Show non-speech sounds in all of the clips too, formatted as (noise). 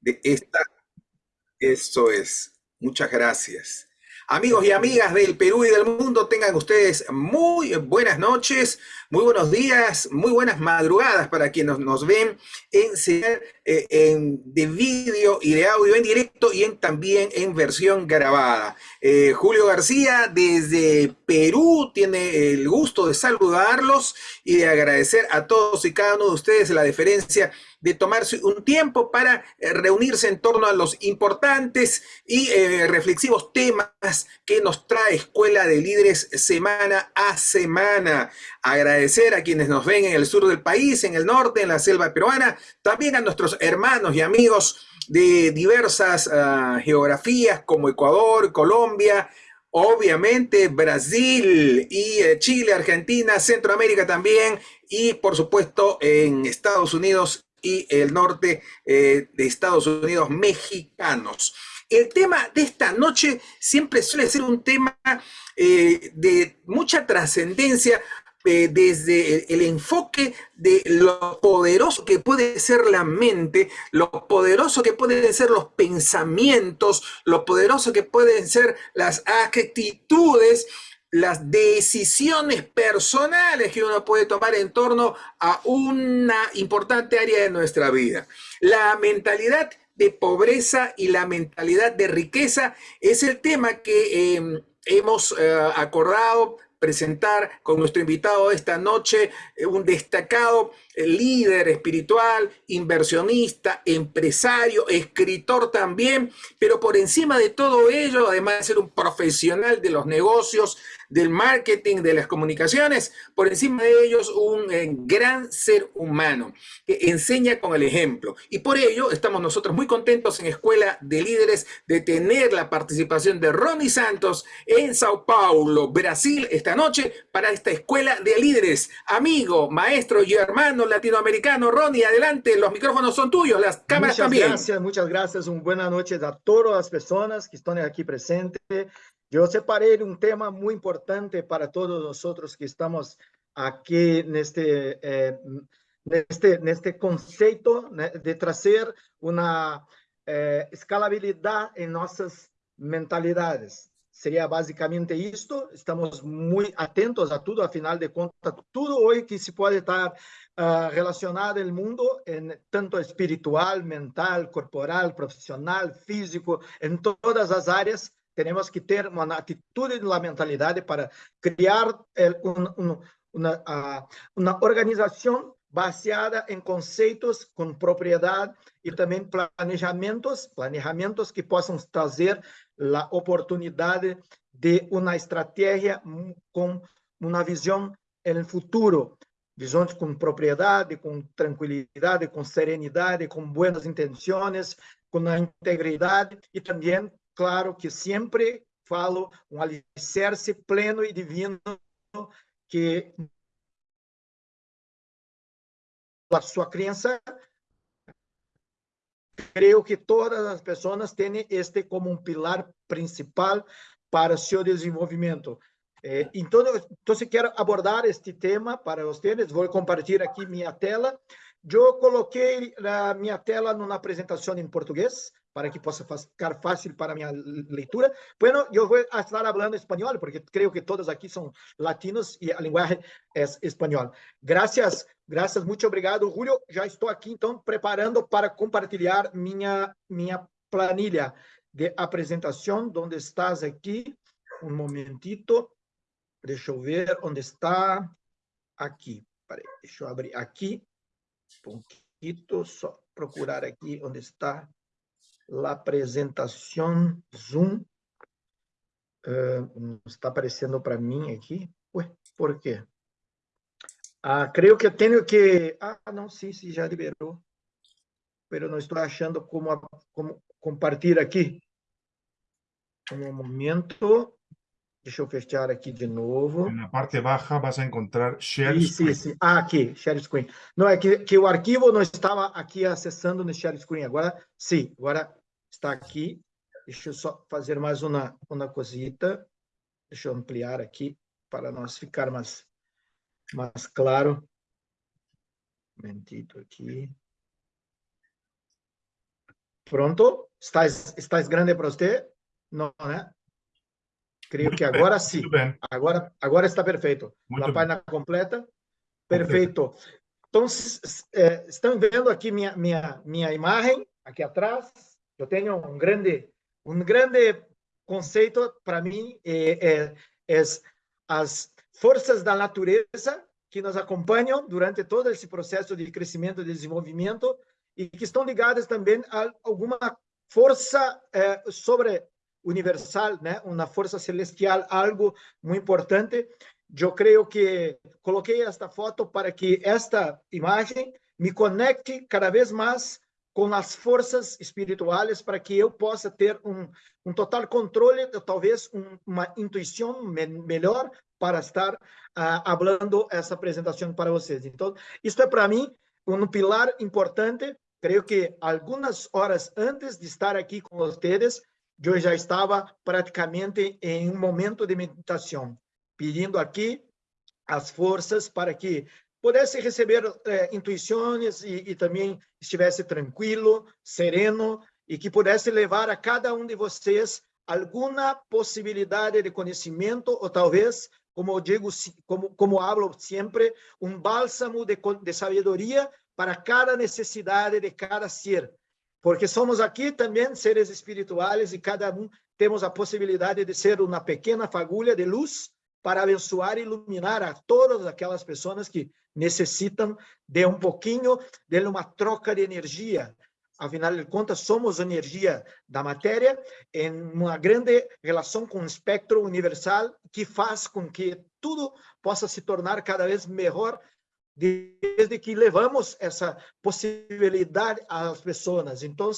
de esta... Eso es. Muchas gracias. Amigos y amigas del Perú y del mundo, tengan ustedes muy buenas noches, muy buenos días, muy buenas madrugadas para quienes nos ven en, eh, en de vídeo y de audio en directo y en, también en versión grabada. Eh, Julio García desde Perú tiene el gusto de saludarlos y de agradecer a todos y cada uno de ustedes la deferencia de tomarse un tiempo para eh, reunirse en torno a los importantes y eh, reflexivos temas que nos trae Escuela de Líderes semana a semana. Agradecer a quienes nos ven en el sur del país, en el norte, en la selva peruana, también a nuestros hermanos y amigos de diversas ah, geografías como Ecuador, Colombia, obviamente Brasil y eh, Chile, Argentina, Centroamérica también y por supuesto en Estados Unidos y el norte eh, de Estados Unidos mexicanos. El tema de esta noche siempre suele ser un tema eh, de mucha trascendencia eh, desde el, enfoque de lo poderoso que puede ser la mente, lo poderoso que pueden ser los pensamientos, lo poderoso que pueden ser las actitudes las decisiones personales que uno puede tomar en torno a una importante área de nuestra vida. La mentalidad de pobreza y la mentalidad de riqueza es el tema que em, hemos eh, acordado presentar con nuestro invitado esta noche, eh, un destacado líder espiritual, inversionista, empresario, escritor también, pero por encima de todo ello, además de ser un profesional de los negocios, del marketing, de las comunicaciones, por encima de ellos un eh, gran ser humano que enseña con el ejemplo. Y por ello estamos nosotros muy contentos en Escuela de Líderes de tener la participación de Ronnie Santos en Sao Paulo, Brasil, esta noche para esta Escuela de Líderes. Amigo, maestro y hermano latinoamericano, Ronnie, adelante, los micrófonos son tuyos, las cámaras muchas también. Gracias, muchas gracias, una buena noche a todas las personas que están aquí presentes. Eu separei um tema muito importante para todos nós outros que estamos aqui neste eh, neste neste conceito né, de trazer uma eh, escalabilidade em nossas mentalidades. Seria basicamente isto. Estamos muito atentos a tudo, afinal de contas, tudo hoje que se pode estar uh, relacionado no mundo, em, tanto espiritual, mental, corporal, profissional, físico, em todas as áreas, temos que ter uma atitude na mentalidade para criar um, um, uma, uma organização baseada em conceitos com propriedade e também planejamentos, planejamentos que possam trazer a oportunidade de uma estratégia com uma visão no futuro, visões com propriedade, com tranquilidade, com serenidade, com boas intenções, com a integridade e também claro que sempre falo um alicerce pleno e divino que a sua crença creio que todas as pessoas têm este como um pilar principal para seu desenvolvimento. Eh, então, então, quero abordar este tema para vocês. Vou compartilhar aqui minha tela. Eu coloquei a minha tela numa apresentação em português, para que possa ficar fácil para minha leitura. Bueno, eu vou estar falando espanhol, porque creio que todos aqui são latinos e a linguagem é espanhol. Graças, graças, muito obrigado, Julio. Já estou aqui, então, preparando para compartilhar minha, minha planilha de apresentação, onde estás aqui. Um momentito. Deixa eu ver onde está. Aqui. Peraí, deixa eu abrir aqui. Um pouquinho, só procurar aqui onde está la apresentação Zoom uh, está aparecendo para mim aqui. Ué, por quê? Ah, creio que tenho que... Ah, não, sim, sim, já liberou. Mas não estou achando como, como compartilhar aqui. Um momento. Deixa eu fechar aqui de novo. Na parte baixa vas a encontrar Share sim, Screen. Sim, sim. Ah, aqui, Share Screen. Não, é que, que o arquivo não estava aqui acessando no Share Screen. Agora, sim, agora está aqui. Deixa eu só fazer mais uma, uma cosita. Deixa eu ampliar aqui para nós ficar mais, mais claro. Um momentito aqui. Pronto? Estás, estás grande para você? Não, né? Creio que agora sim. Agora, agora está perfeito. Muito a página completa. Perfeito. Então, é, estão vendo aqui minha, minha, minha imagem, aqui atrás. Eu tenho um grande, um grande conceito para mim, é, é, é as forças da natureza que nos acompanham durante todo esse processo de crescimento e desenvolvimento e que estão ligadas também a alguma força é, sobre universal, né? Uma força celestial, algo muito importante. Eu creio que coloquei esta foto para que esta imagem me conecte cada vez mais com as forças espirituais para que eu possa ter um, um total controle, talvez um, uma intuição me melhor para estar uh, falando essa apresentação para vocês. Então, isso é para mim um pilar importante. Creio que algumas horas antes de estar aqui com vocês, eu já estava praticamente em um momento de meditação, pedindo aqui as forças para que pudesse receber é, intuições e, e, também estivesse tranquilo, sereno e que pudesse levar a cada um de vocês alguma possibilidade de conhecimento ou talvez, como eu digo, como como hablo sempre, um bálsamo de, de sabedoria para cada necessidade de cada ser, porque somos aqui também seres espirituais e cada um temos a possibilidade de ser uma pequena fagulha de luz para abençoar e iluminar a todas aquelas pessoas que necessitam de um pouquinho de uma troca de energia. Afinal de contas, somos energia da matéria em uma grande relação com o espectro universal que faz com que tudo possa se tornar cada vez melhor desde que levamos essa possibilidade às pessoas. Então,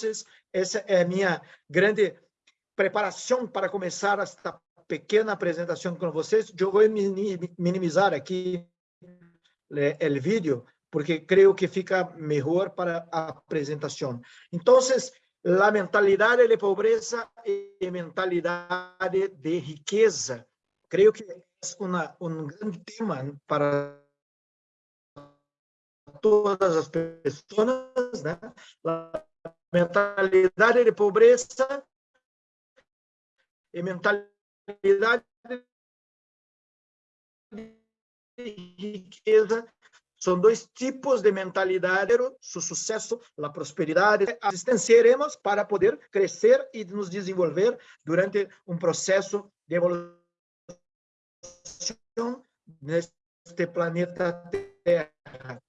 essa é a minha grande preparação para começar esta pequena apresentação com vocês. Eu vou minimizar aqui o vídeo, porque creio que fica melhor para a apresentação. Então, a mentalidade de pobreza e mentalidade de riqueza. Creio que é um grande tema para todas as pessoas, né? A mentalidade de pobreza e mentalidade de riqueza são dois tipos de mentalidade, o sucesso, a prosperidade. Asistenciaremos para poder crescer e nos desenvolver durante um processo de evolução neste planeta Terra.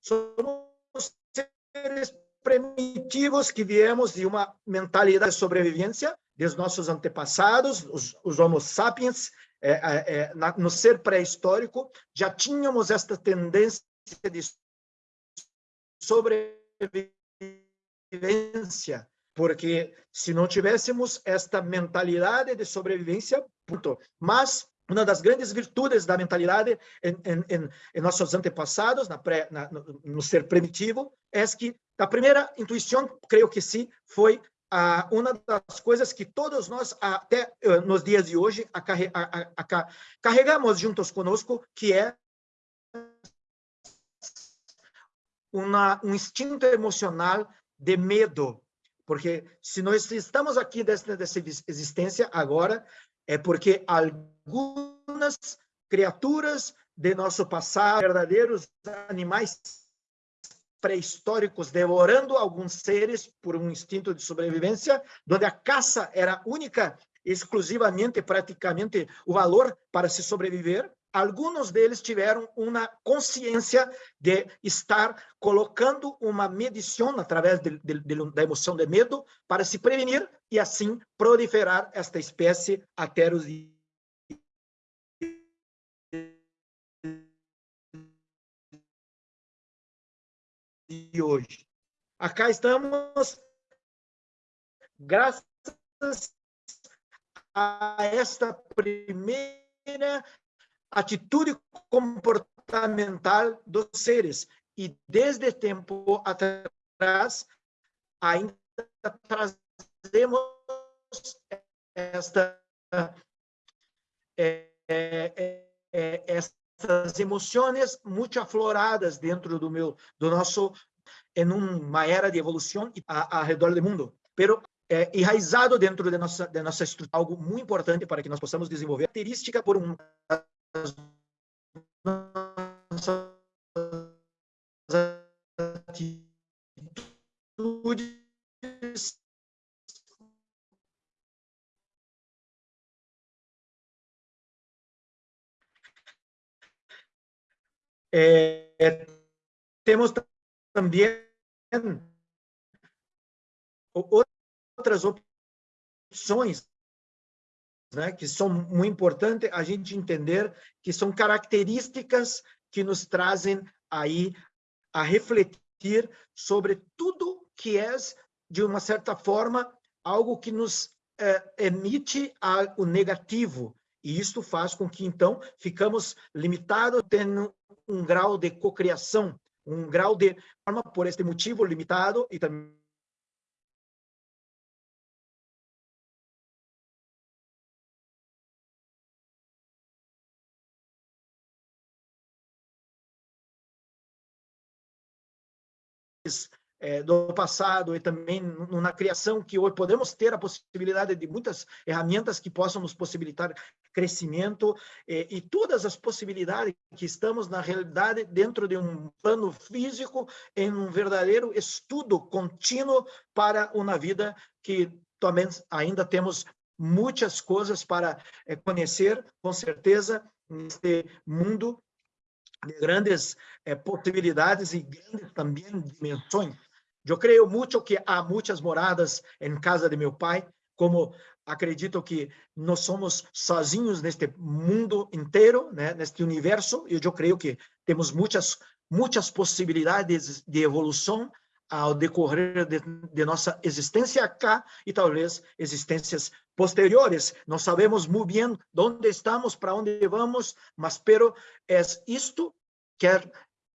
Somos seres primitivos que viemos de uma mentalidade de sobrevivência dos nossos antepassados, os, os Homo sapiens, é, é, é na, no ser pré-histórico, já tínhamos esta tendência de sobrevivência, porque se não tivéssemos esta mentalidade de sobrevivência, puto, mas uma das grandes virtudes da mentalidade em, em, em nossos antepassados, na pré, na, no, no, ser primitivo, é que a primeira intuição, creio que sim, foi ah, uma das coisas que todos nós, até uh, nos dias de hoje, a, a, a, carregamos juntos conosco, que é uma, um instinto emocional de medo. Porque se nós estamos aqui dessa, dessa existência agora, é porque algumas criaturas de nosso passado, verdadeiros animais pré-históricos, devorando alguns seres por um instinto de sobrevivência, onde a caça era única, exclusivamente, praticamente, o valor para se sobreviver, alguns deles tiveram uma consciência de estar colocando uma medição através de, de, de, da emoção de medo para se prevenir e assim proliferar esta espécie até os dias de hoje. Acá estamos graças a esta primeira atitude comportamental dos seres. E desde tempo atrás, ainda trazemos esta, é, é, é, essas emoções muito afloradas dentro do meu do nosso em uma era de evolução ao redor do mundo. Pero é, enraizado dentro de nossa, de nossa estrutura, algo muito importante para que nós possamos desenvolver característica por um atitudes Temos também outras opções né, que são muito importantes a gente entender que são características que nos trazem aí a refletir sobre tudo que é, de uma certa forma, algo que nos é, emite o negativo, e isto faz com que, então, ficamos limitados tendo um grau de cocriação, um grau de forma por este motivo limitado e também é, do passado e também na criação que hoje podemos ter a possibilidade de muitas ferramentas que possam nos possibilitar crescimento é, e todas as possibilidades que estamos na realidade dentro de um plano físico em um verdadeiro estudo contínuo para uma vida que também ainda temos muitas coisas para é, conhecer com certeza neste mundo de grandes eh, possibilidades e grandes também dimensões. Eu creio muito que há muitas moradas em casa de meu pai, como acredito que nós somos sozinhos neste mundo inteiro, né, neste universo, e eu creio que temos muitas muitas possibilidades de evolução ao decorrer de, de, nossa existência acá e talvez existências posteriores. Não sabemos muito bem onde estamos, para onde vamos, mas pero é isto quer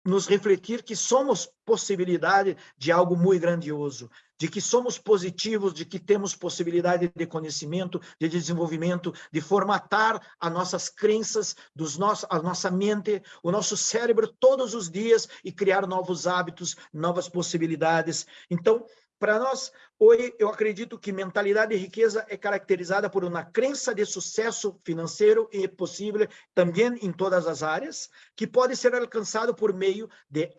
nos refletir que somos possibilidade de algo muito grandioso, de que somos positivos, de que temos possibilidade de conhecimento, de desenvolvimento, de formatar as nossas crenças, dos nossos, a nossa mente, o nosso cérebro todos os dias e criar novos hábitos, novas possibilidades. Então, para nós, hoje, eu acredito que mentalidade de riqueza é caracterizada por uma crença de sucesso financeiro e possível também em todas as áreas, que pode ser alcançado por meio de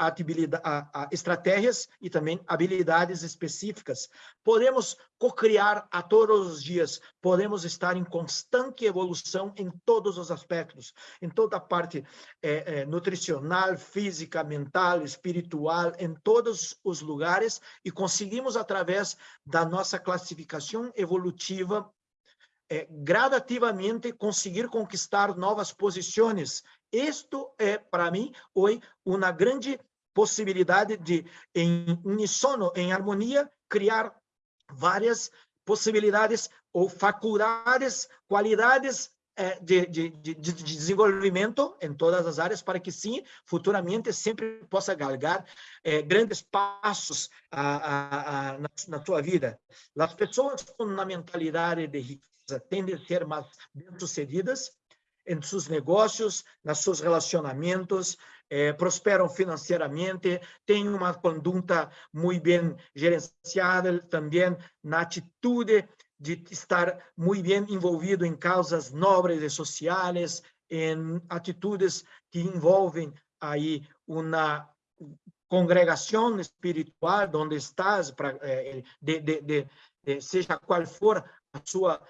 estratégias e também habilidades específicas. Podemos co-criar a todos os dias, podemos estar em constante evolução em todos os aspectos, em toda a parte é, é, nutricional, física, mental, espiritual, em todos os lugares, e conseguimos, através da nossa classificação evolutiva, é, gradativamente conseguir conquistar novas posições. Isto é, para mim, hoje, uma grande possibilidade de, em uníssono, em harmonia, criar várias possibilidades ou faculdades, qualidades de, de, de, de, desenvolvimento em todas as áreas para que sim, futuramente sempre possa galgar é, grandes passos a, a, a, na, na vida. As pessoas com uma mentalidade de riqueza tendem a ser mais bem-sucedidas em seus negócios, nos seus relacionamentos, eh, prosperam financeiramente, têm uma conduta muito bem gerenciada, também na atitude de estar muito bem envolvido em causas nobres e sociais, em atitudes que envolvem aí uma congregação espiritual onde estás, eh, de, de, de, de, seja qual for a sua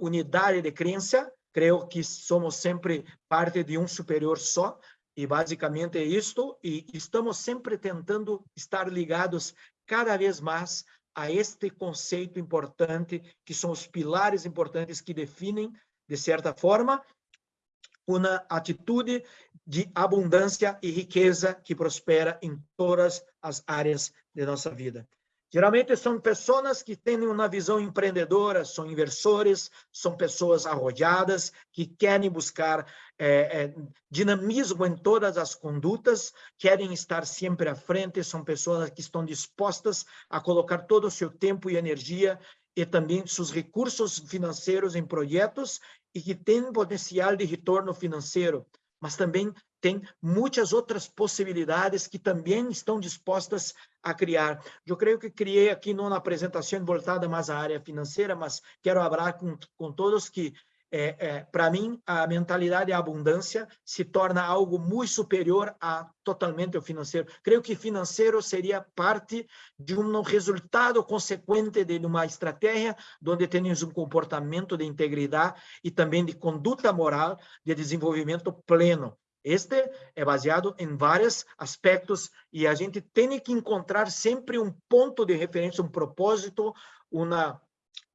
unidade de crença, creio que somos sempre parte de um superior só, e basicamente é isto, e estamos sempre tentando estar ligados cada vez mais a este conceito importante, que são os pilares importantes que definem, de certa forma, uma atitude de abundância e riqueza que prospera em todas as áreas de nossa vida. Geralmente são pessoas que têm uma visão empreendedora, são inversores, são pessoas arrojadas, que querem buscar é, é, dinamismo em todas as condutas, querem estar sempre à frente, são pessoas que estão dispostas a colocar todo o seu tempo e energia e também seus recursos financeiros em projetos e que têm potencial de retorno financeiro, mas também tem muitas outras possibilidades que também estão dispostas a criar. Eu creio que criei aqui numa apresentação voltada mais à área financeira, mas quero falar com, com todos que é, é, para mim, a mentalidade da abundância se torna algo muito superior a totalmente o financeiro. Creio que financeiro seria parte de um resultado consequente de uma estratégia onde temos um comportamento de integridade e também de conduta moral de desenvolvimento pleno. Este é baseado em vários aspectos e a gente tem que encontrar sempre um ponto de referência, um propósito, uma,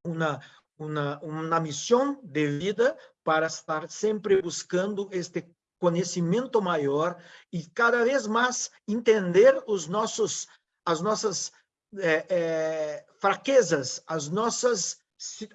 uma, uma, uma missão de vida para estar sempre buscando este conhecimento maior e cada vez mais entender os nossos, as nossas é, é, fraquezas, as nossas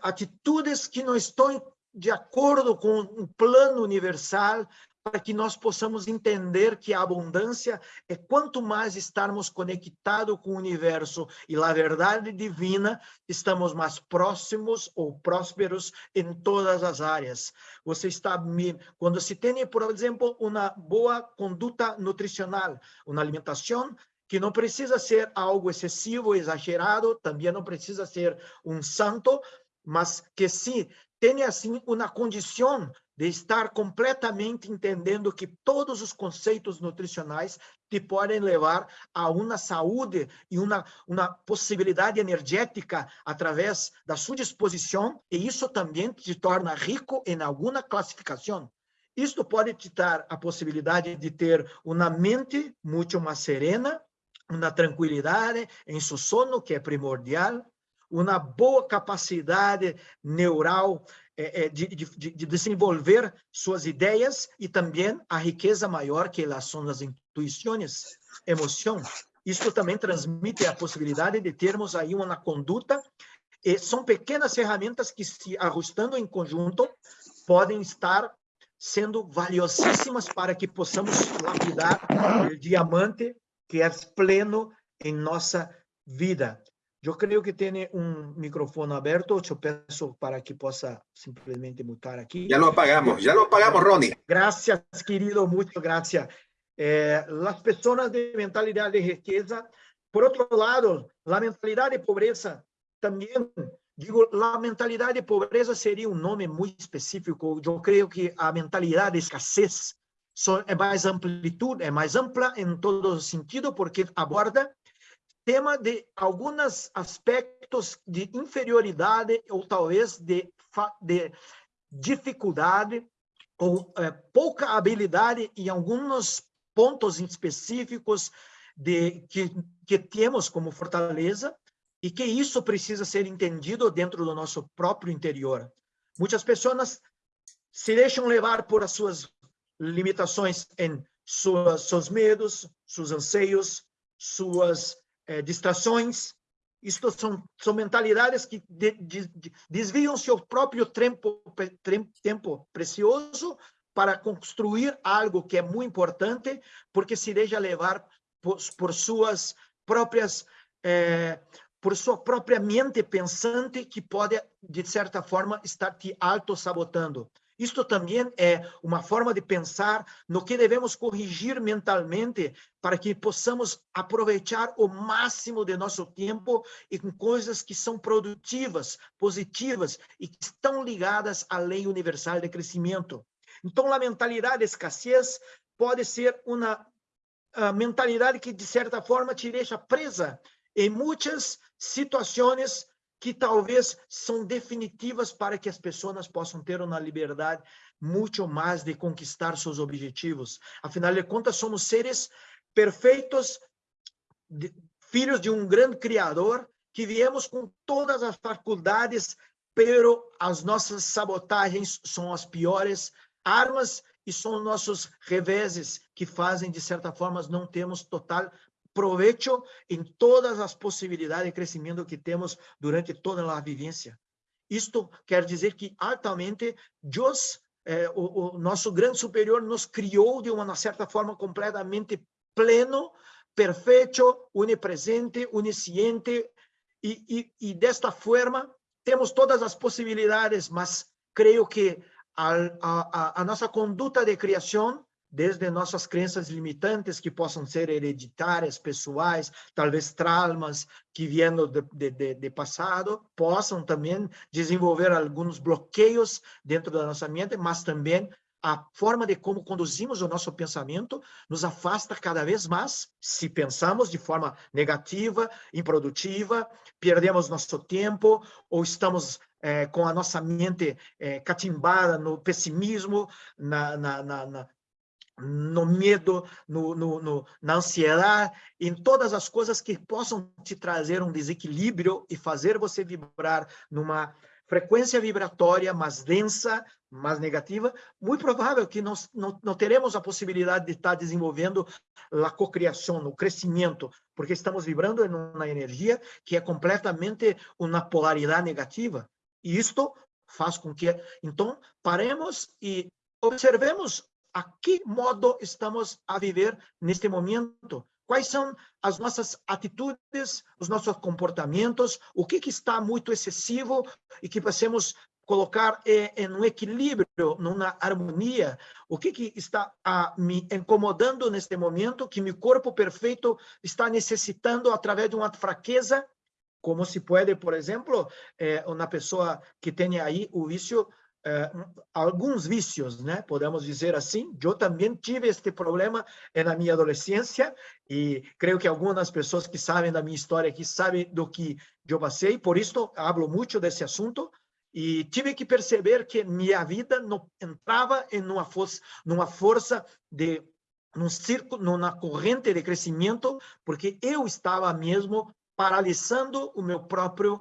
atitudes que não estão de acordo com um plano universal para que nós possamos entender que a abundância é quanto mais estarmos conectados com o universo e a verdade divina, estamos mais próximos ou prósperos em todas as áreas. Você está quando se tem, por exemplo, uma boa conduta nutricional, uma alimentação que não precisa ser algo excessivo, exagerado, também não precisa ser um santo, mas que sim tenha assim uma condição de estar completamente entendendo que todos os conceitos nutricionais te podem levar a uma saúde e uma, uma possibilidade energética através da sua disposição, e isso também te torna rico em alguma classificação. Isto pode te dar a possibilidade de ter uma mente muito mais serena, uma tranquilidade em seu sono, que é primordial, uma boa capacidade neural é, é, de, de, de, desenvolver suas ideias e também a riqueza maior que elas são as intuições, emoção. Isso também transmite a possibilidade de termos aí uma conduta e são pequenas ferramentas que, se ajustando em conjunto, podem estar sendo valiosíssimas para que possamos lapidar o diamante que é pleno em nossa vida. Eu creio que tem um microfone aberto. Eu peço para que possa simplesmente mutar aqui. Já lo apagamos, já lo apagamos, Ronnie. Graças, querido, muito graças. Eh, as pessoas de mentalidade de riqueza, por outro lado, a mentalidade de pobreza também, digo, a mentalidade de pobreza seria um nome muito específico. Eu creio que a mentalidade de escassez é mais amplitude, é mais ampla em todo sentido, porque aborda tema de alguns aspectos de inferioridade ou talvez de, de dificuldade ou é, pouca habilidade em alguns pontos específicos de que, que temos como fortaleza e que isso precisa ser entendido dentro do nosso próprio interior. Muitas pessoas se deixam levar por as suas limitações em suas, seus medos, seus anseios, suas é, distrações, isto são, são mentalidades que de, de, de, desviam seu próprio tempo, tempo precioso para construir algo que é muito importante, porque se deixa levar por, por suas próprias, é, por sua própria mente pensante, que pode, de certa forma, estar te auto-sabotando. Isto também é uma forma de pensar no que devemos corrigir mentalmente para que possamos aproveitar o máximo de nosso tempo e com coisas que são produtivas, positivas e que estão ligadas à lei universal de crescimento. Então, a mentalidade de escassez pode ser uma mentalidade que, de certa forma, te deixa presa em muitas situações que talvez são definitivas para que as pessoas possam ter uma liberdade muito mais de conquistar seus objetivos. Afinal de contas, somos seres perfeitos, de, filhos de um grande Criador, que viemos com todas as faculdades, pero as nossas sabotagens são as piores armas e são nossos reveses que fazem, de certa forma, não temos total provecho em todas as possibilidades de crescimento que temos durante toda a vivência. Isto quer dizer que altamente Deus, eh, o, o, nosso grande superior, nos criou de uma certa forma completamente pleno, perfeito, onipresente, onisciente, e, e, e desta forma temos todas as possibilidades, mas creio que a, a, a nossa conduta de criação desde nossas crenças limitantes, que possam ser hereditárias, pessoais, talvez traumas que vêm de, de, de, passado, possam também desenvolver alguns bloqueios dentro da nossa mente, mas também a forma de como conduzimos o nosso pensamento nos afasta cada vez mais. Se pensamos de forma negativa, improdutiva, perdemos nosso tempo ou estamos é, com a nossa mente é, catimbada no pessimismo, na, na, na no medo, no, no, no, na ansiedade, em todas as coisas que possam te trazer um desequilíbrio e fazer você vibrar numa frequência vibratória mais densa, mais negativa, muito provável que nós não, não teremos a possibilidade de estar desenvolvendo a cocriação, o crescimento, porque estamos vibrando em uma energia que é completamente uma polaridade negativa. E isto faz com que, então, paremos e observemos a que modo estamos a viver neste momento. Quais são as nossas atitudes, os nossos comportamentos, o que, que está muito excessivo e que possamos colocar em um equilíbrio, numa harmonia, o que, que está a, me incomodando neste momento, que meu corpo perfeito está necessitando através de uma fraqueza, como se pode, por exemplo, é, uma pessoa que tenha aí o vício eh, alguns vícios, né? Podemos dizer assim. Eu também tive este problema na minha adolescência e creio que algumas pessoas que sabem da minha história aqui sabem do que eu passei. Por isso, hablo muito desse assunto e tive que perceber que minha vida não entrava em uma força, numa força de num círculo, numa corrente de crescimento, porque eu estava mesmo paralisando o meu próprio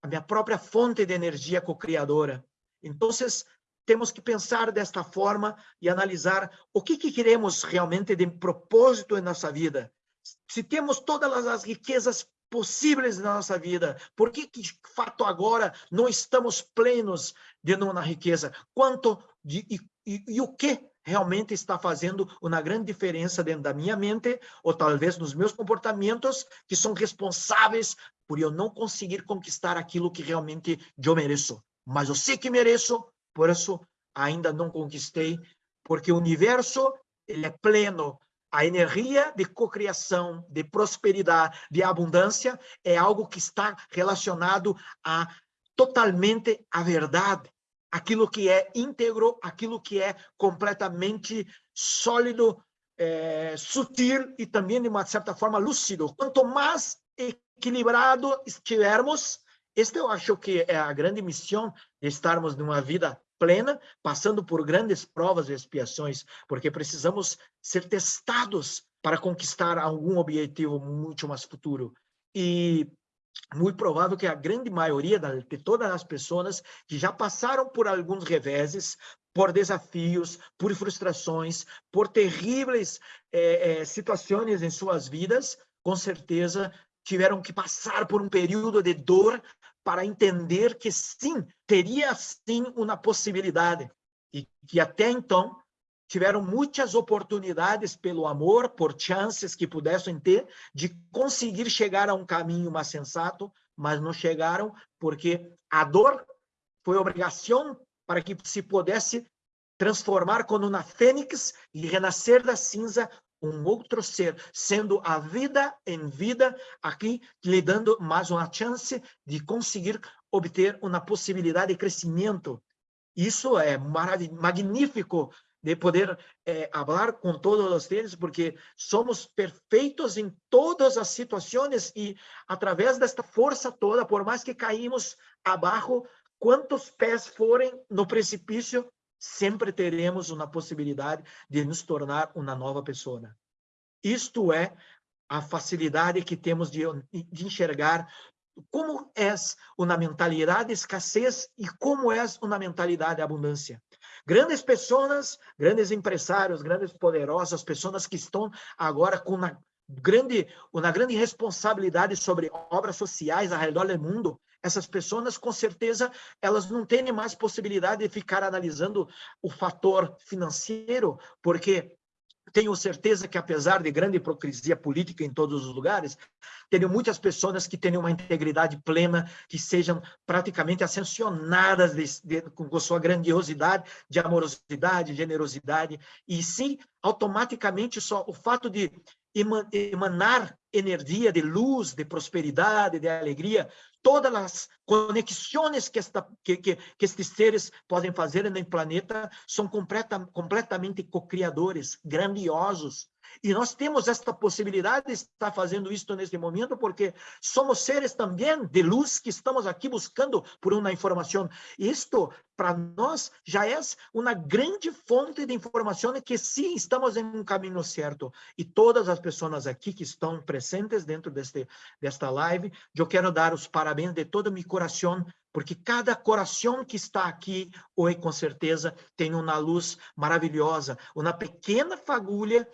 a minha própria fonte de energia co-criadora. Então, temos que pensar desta forma e analisar o que, que queremos realmente de propósito em nossa vida. Se temos todas as riquezas possíveis na nossa vida, por que, que de fato agora não estamos plenos de uma riqueza? Quanto de, e, e, e o que realmente está fazendo uma grande diferença dentro da minha mente ou talvez nos meus comportamentos que são responsáveis por eu não conseguir conquistar aquilo que realmente eu mereço mas eu sei que mereço, por isso ainda não conquistei, porque o universo ele é pleno. A energia de cocriação, de prosperidade, de abundância é algo que está relacionado a totalmente a verdade, aquilo que é íntegro, aquilo que é completamente sólido, é, sutil e também de uma certa forma lúcido. Quanto mais equilibrado estivermos, esta eu acho que é a grande missão de estarmos numa vida plena, passando por grandes provas e expiações, porque precisamos ser testados para conquistar algum objetivo muito mais futuro. E muito provável que a grande maioria de todas as pessoas que já passaram por alguns reveses, por desafios, por frustrações, por terríveis é, é, situações em suas vidas, com certeza tiveram que passar por um período de dor para entender que sim, teria sim uma possibilidade. E que até então tiveram muitas oportunidades pelo amor, por chances que pudessem ter de conseguir chegar a um caminho mais sensato, mas não chegaram porque a dor foi obrigação para que se pudesse transformar como uma fênix e renascer da cinza um outro ser, sendo a vida em vida aqui, lhe dando mais uma chance de conseguir obter uma possibilidade de crescimento. Isso é magnífico de poder é, falar com todos vocês, porque somos perfeitos em todas as situações e através desta força toda, por mais que caímos abaixo, quantos pés forem no precipício, sempre teremos uma possibilidade de nos tornar uma nova pessoa. Isto é a facilidade que temos de, de enxergar como é uma mentalidade de escassez e como é uma mentalidade de abundância. Grandes pessoas, grandes empresários, grandes poderosos, pessoas que estão agora com uma grande, uma grande responsabilidade sobre obras sociais ao redor do mundo, essas pessoas, com certeza, elas não têm mais possibilidade de ficar analisando o fator financeiro, porque tenho certeza que, apesar de grande hipocrisia política em todos os lugares, tenho muitas pessoas que têm uma integridade plena, que sejam praticamente ascensionadas de, de, com sua grandiosidade, de amorosidade, generosidade, e sim, automaticamente, só o fato de emanar energia de luz, de prosperidade, de alegria, todas as conexões que, esta, que, que, que estes seres podem fazer no planeta são completa, completamente co-criadores, grandiosos, e nós temos esta possibilidade de estar fazendo isto neste momento, porque somos seres também de luz que estamos aqui buscando por uma informação. Isto, para nós, já é uma grande fonte de informação que sim, estamos em um caminho certo. E todas as pessoas aqui que estão presentes dentro deste, desta live, eu quero dar os parabéns de todo o meu coração porque cada coração que está aqui hoje, com certeza, tem uma luz maravilhosa, uma pequena fagulha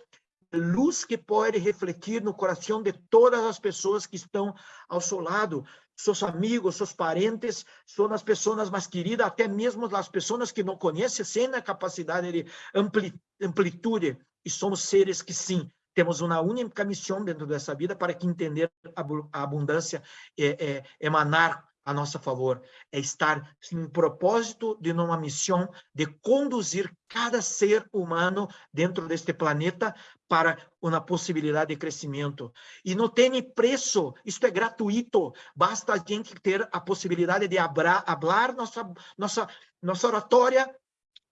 luz que pode refletir no coração de todas as pessoas que estão ao seu lado, seus amigos, seus parentes, são as pessoas mais queridas, até mesmo as pessoas que não conhecem, sem a capacidade de ampli amplitude, e somos seres que sim, temos uma única missão dentro dessa vida para que entender a abundância é, é emanar a nosso favor, é estar em propósito de uma missão de conduzir cada ser humano dentro deste planeta para uma possibilidade de crescimento. E não tem preço, isto é gratuito, basta a gente ter a possibilidade de falar nossa, nossa, nossa oratória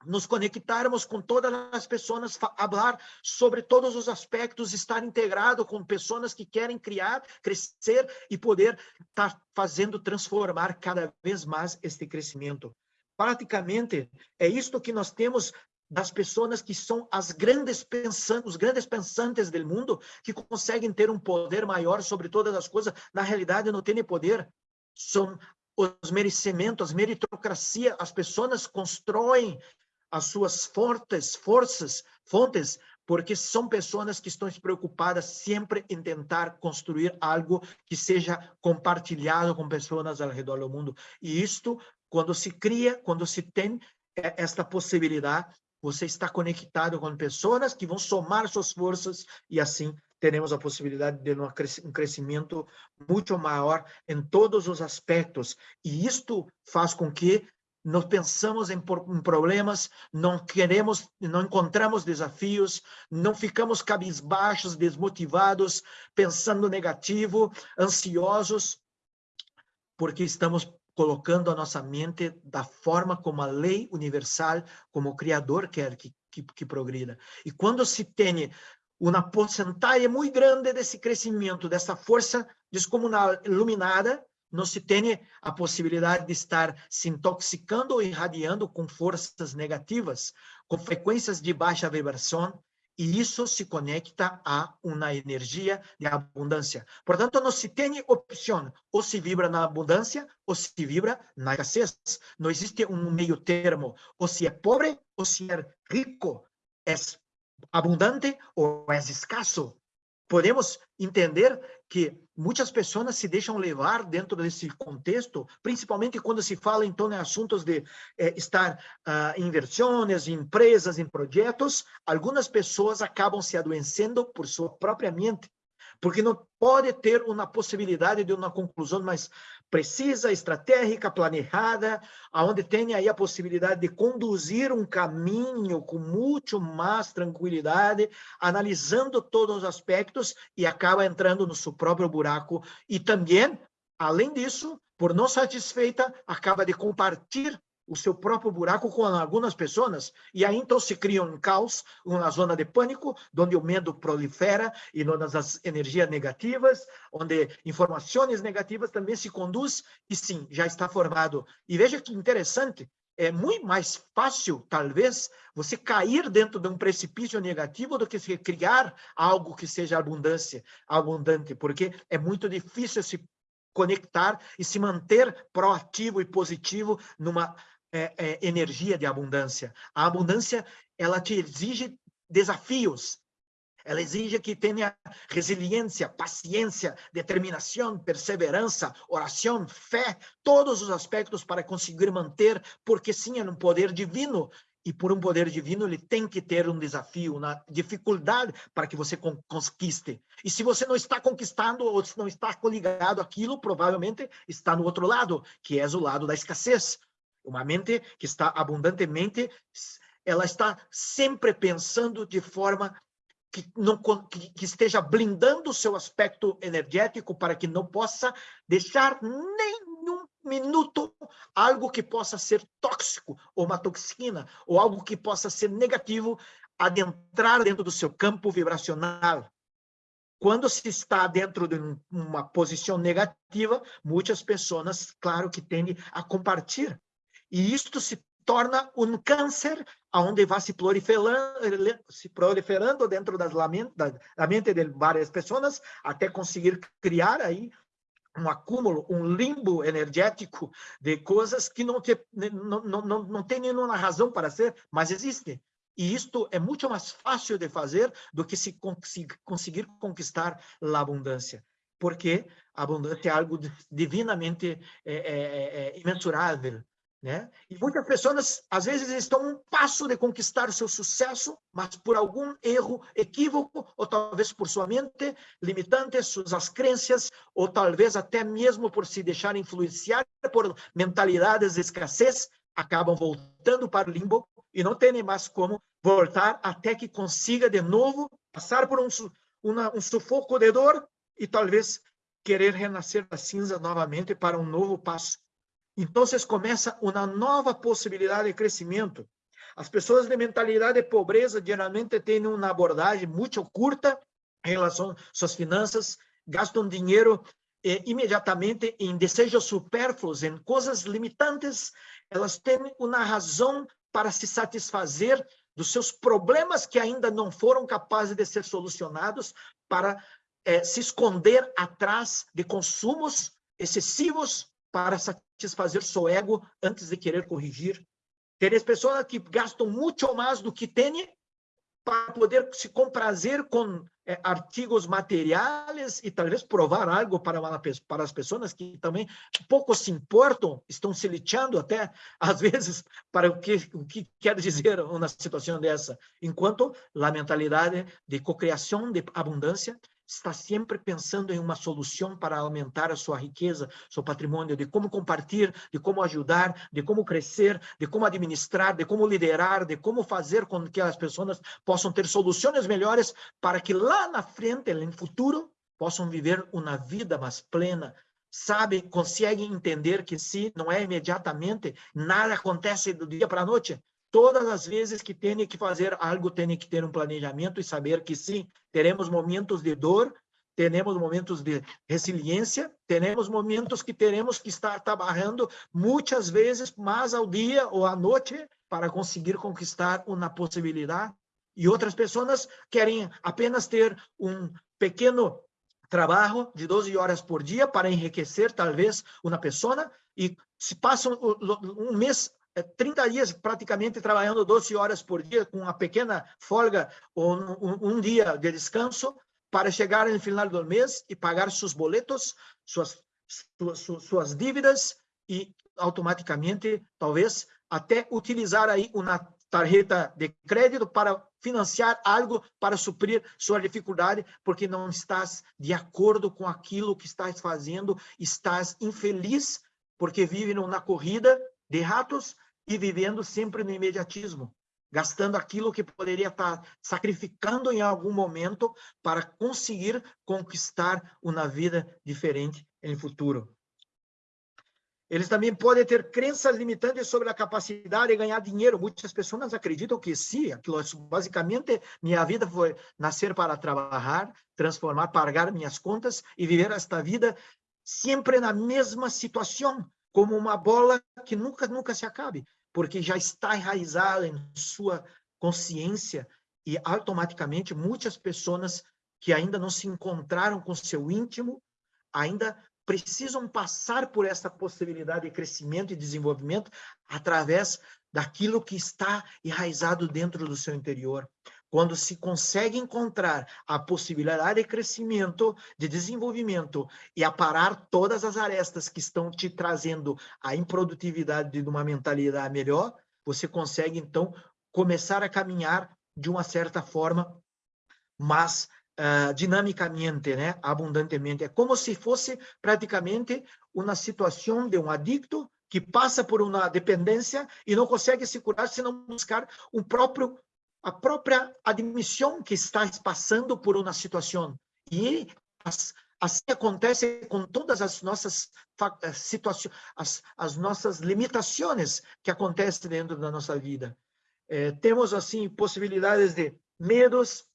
nos conectarmos com todas as pessoas, falar sobre todos os aspectos, estar integrado com pessoas que querem criar, crescer e poder estar tá fazendo transformar cada vez mais este crescimento. Praticamente, é isto que nós temos das pessoas que são as grandes pensantes, os grandes pensantes do mundo, que conseguem ter um poder maior sobre todas as coisas, na realidade não têm poder, são os merecimentos, meritocracia, as pessoas constroem as suas fortes forças, fontes, porque são pessoas que estão preocupadas sempre em tentar construir algo que seja compartilhado com pessoas ao redor do mundo. E isto, quando se cria, quando se tem é, esta possibilidade, você está conectado com pessoas que vão somar suas forças e assim teremos a possibilidade de um crescimento muito maior em todos os aspectos. E isto faz com que nós pensamos em, em, problemas, não queremos, não encontramos desafios, não ficamos cabisbaixos, desmotivados, pensando negativo, ansiosos, porque estamos colocando a nossa mente da forma como a lei universal, como o Criador quer que, que, que progrida. E quando se tem uma porcentagem muito grande desse crescimento, dessa força descomunal iluminada, não se tem a possibilidade de estar se intoxicando ou irradiando com forças negativas, com frequências de baixa vibração, e isso se conecta a uma energia de abundância. Portanto, não se tem opção, ou se vibra na abundância, ou se vibra na escassez. Não existe um meio termo, ou se é pobre, ou se é rico, é abundante ou é escasso. Podemos entender que muitas pessoas se deixam levar dentro desse contexto, principalmente quando se fala então em assuntos de eh, estar uh, em inversões, em empresas, em projetos, algumas pessoas acabam se adoecendo por sua própria mente, porque não pode ter uma possibilidade de uma conclusão mais precisa, estratégica, planejada, aonde tenha aí a possibilidade de conduzir um caminho com muito mais tranquilidade, analisando todos os aspectos e acaba entrando no seu próprio buraco. E também, além disso, por não satisfeita, acaba de compartilhar o seu próprio buraco com algumas pessoas, e aí então se cria um caos, uma zona de pânico, onde o medo prolifera e onde as energias negativas, onde informações negativas também se conduz, e sim, já está formado. E veja que interessante, é muito mais fácil, talvez, você cair dentro de um precipício negativo do que se criar algo que seja abundância, abundante, porque é muito difícil se conectar e se manter proativo e positivo numa é, é, energia de abundância. A abundância, ela te exige desafios. Ela exige que tenha resiliência, paciência, determinação, perseverança, oração, fé, todos os aspectos para conseguir manter, porque sim, é um poder divino. e por um poder divino ele tem que ter um desafio, uma dificuldade para que você conquiste. E se você não está conquistando ou se não está coligado aquilo, provavelmente está no outro lado, que é o lado da escassez. Uma mente que está abundantemente, ela está sempre pensando de forma que, não, que, que esteja blindando o seu aspecto energético para que não possa deixar nenhum minuto algo que possa ser tóxico, ou uma toxina, ou algo que possa ser negativo adentrar dentro do seu campo vibracional. Quando se está dentro de uma posição negativa, muitas pessoas, claro que tendem a compartilhar. E isto se torna um câncer onde vai se proliferando, se proliferando dentro das da, da mente de várias pessoas até conseguir criar aí um acúmulo, um limbo energético de coisas que não, te, não, não, não, tem nenhuma razão para ser, mas existem. E isto é muito mais fácil de fazer do que se conseguir conquistar a abundância. Porque a abundância é algo divinamente é, é, é, imensurável, né? E muitas pessoas, às vezes, estão um passo de conquistar o seu sucesso, mas por algum erro, equívoco, ou talvez por sua mente limitante, suas crenças, ou talvez até mesmo por se deixar influenciar por mentalidades de escassez, acabam voltando para o limbo e não tem mais como voltar até que consiga de novo passar por um, uma, um sufoco de dor e talvez querer renascer da cinza novamente para um novo passo então, começa uma nova possibilidade de crescimento. As pessoas de mentalidade de pobreza geralmente têm uma abordagem muito curta em relação às suas finanças, gastam dinheiro eh, imediatamente em desejos supérfluos, em coisas limitantes. Elas têm uma razão para se satisfazer dos seus problemas que ainda não foram capazes de ser solucionados, para eh, se esconder atrás de consumos excessivos para satisfazer seu ego antes de querer corrigir. Tem pessoas que gastam muito mais do que têm para poder se comprazer com é, artigos materiais e talvez provar algo para, uma, para as pessoas que também pouco se importam, estão se lixando até, (laughs) às vezes, para o que, o que quer dizer uma situação dessa. Enquanto a mentalidade de cocriação, de abundância, está sempre pensando em uma solução para aumentar a sua riqueza, seu patrimônio, de como compartilhar, de como ajudar, de como crescer, de como administrar, de como liderar, de como fazer com que as pessoas possam ter soluções melhores para que lá na frente, no futuro, possam viver uma vida mais plena, sabe, conseguem entender que se não é imediatamente, nada acontece do dia para a noite, Todas as vezes que tem que fazer algo, tem que ter um planejamento e saber que sim, teremos momentos de dor, teremos momentos de resiliência, teremos momentos que teremos que estar trabalhando muitas vezes mais ao dia ou à noite para conseguir conquistar uma possibilidade. E outras pessoas querem apenas ter um pequeno trabalho de 12 horas por dia para enriquecer talvez uma pessoa e se passam um mês 30 é, dias praticamente trabalhando 12 horas por dia, com uma pequena folga ou um, um dia de descanso, para chegar no final do mês e pagar seus boletos, suas, suas, suas dívidas e automaticamente, talvez, até utilizar aí uma tarjeta de crédito para financiar algo para suprir sua dificuldade, porque não estás de acordo com aquilo que estás fazendo, estás infeliz porque vive numa corrida de ratos e vivendo sempre no imediatismo, gastando aquilo que poderia estar sacrificando em algum momento para conseguir conquistar uma vida diferente no futuro. Eles também podem ter crenças limitantes sobre a capacidade de ganhar dinheiro. Muitas pessoas acreditam que sim, aquilo basicamente minha vida foi nascer para trabalhar, transformar, pagar minhas contas e viver esta vida sempre na mesma situação, como uma bola que nunca nunca se acabe porque já está enraizada em sua consciência e automaticamente muitas pessoas que ainda não se encontraram com seu íntimo ainda precisam passar por essa possibilidade de crescimento e desenvolvimento através daquilo que está enraizado dentro do seu interior. Quando se consegue encontrar a possibilidade de crescimento, de desenvolvimento e aparar todas as arestas que estão te trazendo a improdutividade de uma mentalidade melhor, você consegue então começar a caminhar de uma certa forma mais uh, dinamicamente, né? abundantemente. É como se fosse praticamente uma situação de um adicto que passa por uma dependência e não consegue se curar se não buscar um próprio a própria admissão que está passando por uma situação. E as, assim acontece com todas as nossas eh, situações, as, as nossas limitações que acontecem dentro da nossa vida. É, temos, assim, possibilidades de medos,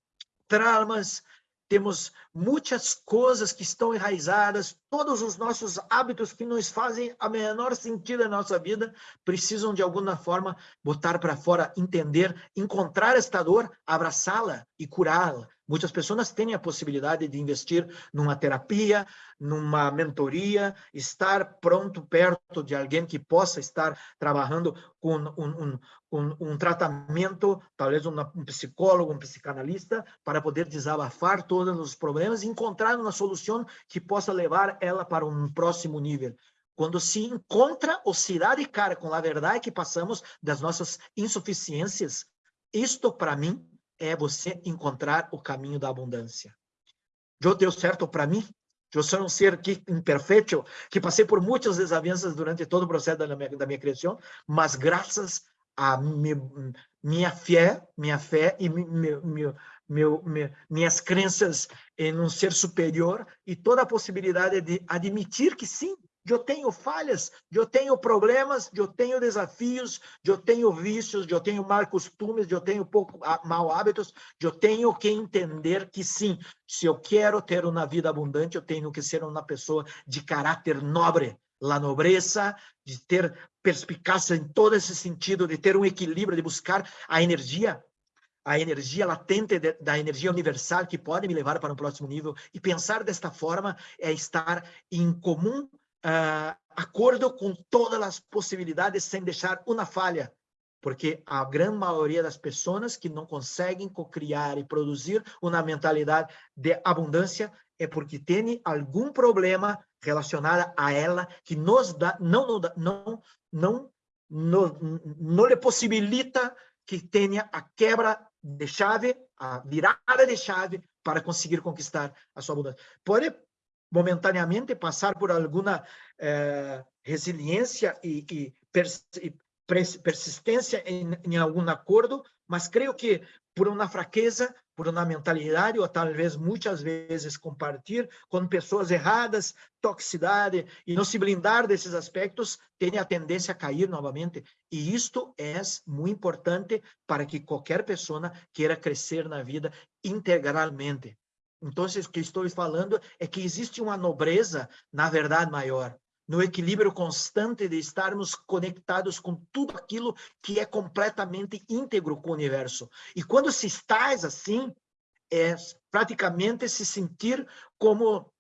traumas, temos muitas coisas que estão enraizadas, todos os nossos hábitos que nos fazem a menor sentido na nossa vida, precisam de alguma forma botar para fora, entender, encontrar esta dor, abraçá-la e curá-la. Muitas pessoas têm a possibilidade de investir numa terapia, numa mentoria, estar pronto perto de alguém que possa estar trabalhando com um, um, um, um tratamento, talvez um psicólogo, um psicanalista, para poder desabafar todos os problemas e encontrar uma solução que possa levar ela para um próximo nível. Quando se encontra ou se dá de cara com a verdade que passamos das nossas insuficiências, isto, para mim, é você encontrar o caminho da abundância. Eu deu certo para mim, eu sou um ser que imperfeito, que passei por muitas desavenças durante todo o processo da minha, da minha criação, mas graças a mi, minha fé, minha fé e meu, meu, meu, minhas crenças em um ser superior e toda a possibilidade de admitir que sim, eu tenho falhas, eu tenho problemas, eu tenho desafios, eu tenho vícios, eu tenho mal costumes, eu tenho pouco mal hábitos, eu tenho que entender que sim, se eu quero ter uma vida abundante, eu tenho que ser uma pessoa de caráter nobre, la nobreza, de ter perspicácia em todo esse sentido, de ter um equilíbrio, de buscar a energia a energia latente de, da energia universal que pode me levar para um próximo nível. E pensar desta forma é estar em comum uh, acordo com todas as possibilidades sem deixar uma falha, porque a grande maioria das pessoas que não conseguem criar e produzir uma mentalidade de abundância é porque tem algum problema relacionado a ela que nos dá, não, não, não, não, não, lhe possibilita que tenha a quebra de chave, a virada de chave para conseguir conquistar a sua abundância. Pode momentaneamente passar por alguma eh, resiliência e, e, pers e persistência em, em, algum acordo, mas creio que por uma fraqueza, por uma mentalidade, ou talvez muitas vezes compartilhar com pessoas erradas, toxicidade, e não se blindar desses aspectos, tem a tendência a cair novamente. E isto é muito importante para que qualquer pessoa queira crescer na vida integralmente. Então, o que estou falando é que existe uma nobreza, na verdade, maior, no equilíbrio constante de estarmos conectados com tudo aquilo que é completamente íntegro com o universo. E quando se estás assim, é praticamente se sentir como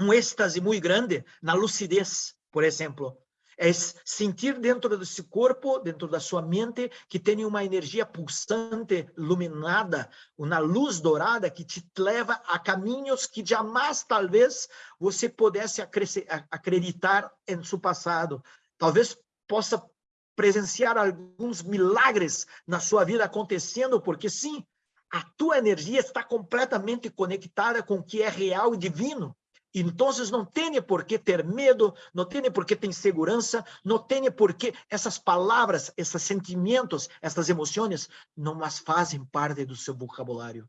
um êxtase muito grande na lucidez, por exemplo é sentir dentro desse corpo, dentro da sua mente, que tem uma energia pulsante, iluminada, uma luz dourada que te leva a caminhos que jamais, talvez, você pudesse acreditar em seu passado. Talvez possa presenciar alguns milagres na sua vida acontecendo, porque sim, a tua energia está completamente conectada com o que é real e divino. Então, não tem por que ter medo, não tem por que ter insegurança, não tem por que essas palavras, esses sentimentos, essas emoções, não mais fazem parte do seu vocabulário.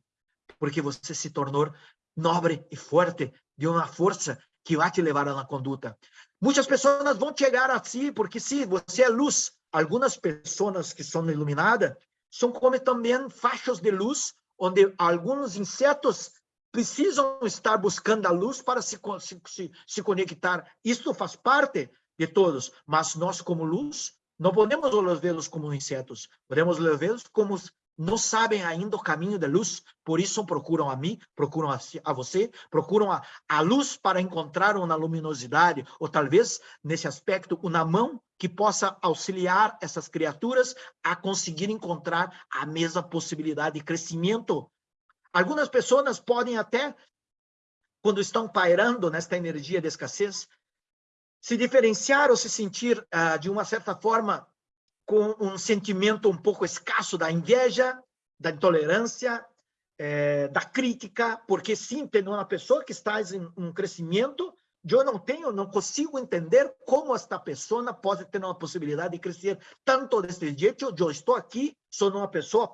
Porque você se tornou nobre e forte, de uma força que vai te levar na conduta. Muitas pessoas vão chegar a si, porque se você é luz, algumas pessoas que são iluminadas são como também faixas de luz, onde alguns insetos precisam estar buscando a luz para se, se, se conectar. Isso faz parte de todos, mas nós, como luz, não podemos vê-los como insetos, podemos vê-los como não sabem ainda o caminho da luz, por isso procuram a mim, procuram a, você, procuram a, a luz para encontrar uma luminosidade, ou talvez, nesse aspecto, uma mão que possa auxiliar essas criaturas a conseguir encontrar a mesma possibilidade de crescimento Algumas pessoas podem até, quando estão pairando nesta energia de escassez, se diferenciar ou se sentir, ah, de uma certa forma, com um sentimento um pouco escasso da inveja, da intolerância, é, da crítica, porque sim, tem uma pessoa que está em um crescimento, eu não tenho, não consigo entender como esta pessoa pode ter uma possibilidade de crescer tanto desse jeito. Eu estou aqui, sou uma pessoa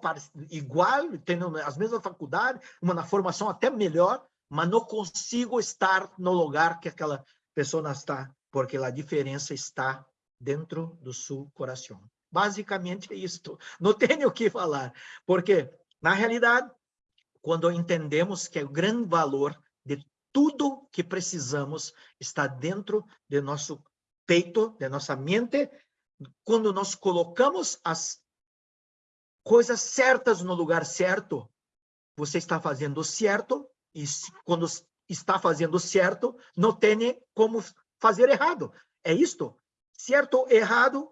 igual, tenho as mesmas faculdades, uma formação até melhor, mas não consigo estar no lugar que aquela pessoa está, porque a diferença está dentro do seu coração. Basicamente é isto. Não tenho o que falar, porque, na realidade, quando entendemos que o grande valor tudo que precisamos está dentro de nosso peito, de nossa mente, quando nós colocamos as coisas certas no lugar certo, você está fazendo certo, e quando está fazendo certo, não tem como fazer errado. É isto. Certo, errado,